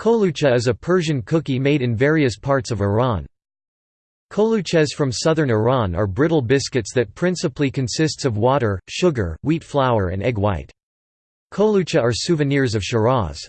Kolucha is a Persian cookie made in various parts of Iran. Koluches from southern Iran are brittle biscuits that principally consists of water, sugar, wheat flour and egg white. Kolucha are souvenirs of Shiraz.